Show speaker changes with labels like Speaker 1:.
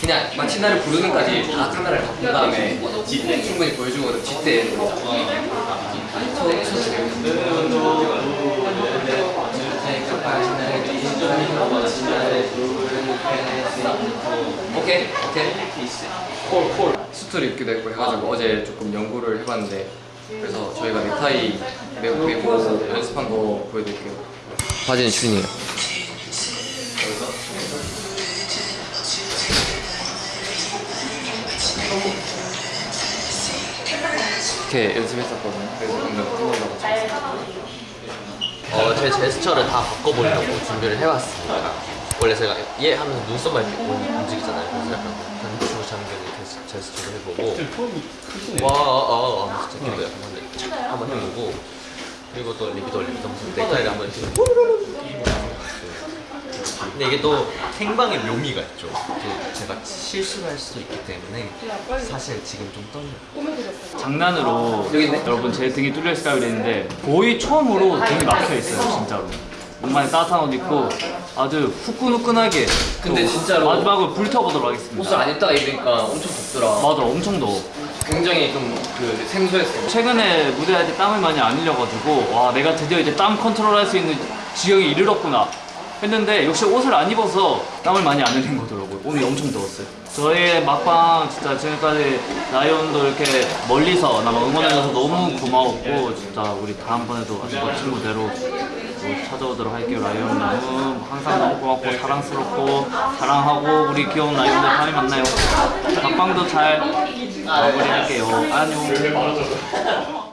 Speaker 1: 그냥 마치 나를 부르는까지 다 카메라를 바꾼 다음에 뒷대 충분히 보여주고 뒷대 오케이 오케이. 콜콜. 수트를 입기도 했고 해가지고 어제 조금 연구를 해봤는데 그래서 저희가 넥타이 메고 연습한 거 보여드릴게요. 바지는 춘이에요 이렇게 연습했었거든요 그래서 방금 끊어려고
Speaker 2: 어, 제 제스처를 다 바꿔보려고 준비를 해왔습니다. 원래 제가 얘 하면서 눈썹만 이렇게 움직이잖아요. 그래서 약간 단추 잠그는 제스- 제스처를 해보고 와, 아, 아, 아, 진짜 기도야. 한번, 착 한번 해보고 그리고 또 리피도 리피도 하면서 넥타이를 한번 이렇게 근데 이게 또 생방의 묘미가 있죠. 또 제가 실수를 할 수도 있기 때문에 사실 지금 좀 떨려요.
Speaker 3: 장난으로 여러분 제 등이 뚫려 있을까 그랬는데 거의 처음으로 등이 막혀 있어요 진짜로. 오랜만에 따뜻한 옷 입고 아주 후끈후끈하게
Speaker 1: 근데
Speaker 3: 또
Speaker 1: 진짜로
Speaker 3: 마지막으로 불태워보도록 하겠습니다.
Speaker 1: 옷을 안 입다가 입으니까 엄청 덥더라.
Speaker 3: 맞아 엄청 더워.
Speaker 1: 굉장히 좀 그 생소했어
Speaker 3: 최근에 무대할 때 땀을 많이 안 흘려가지고 와 내가 드디어 이제 땀 컨트롤 할 수 있는 지경에 이르렀구나 했는데 역시 옷을 안 입어서 땀을 많이 안 흘린 거더라고요. 오늘 엄청 더웠어요. 저희의 막방 진짜 지금까지 라이온도 이렇게 멀리서 나만 응원해줘서 너무 고마웠고 진짜 우리 다음번에도 아주 멋진 무대로 또 찾아오도록 할게요. 라이온 너무 항상 너무 고맙고 사랑스럽고 사랑하고 우리 귀여운 라이온들 다음에 만나요. 막방도 잘 마무리할게요. 안녕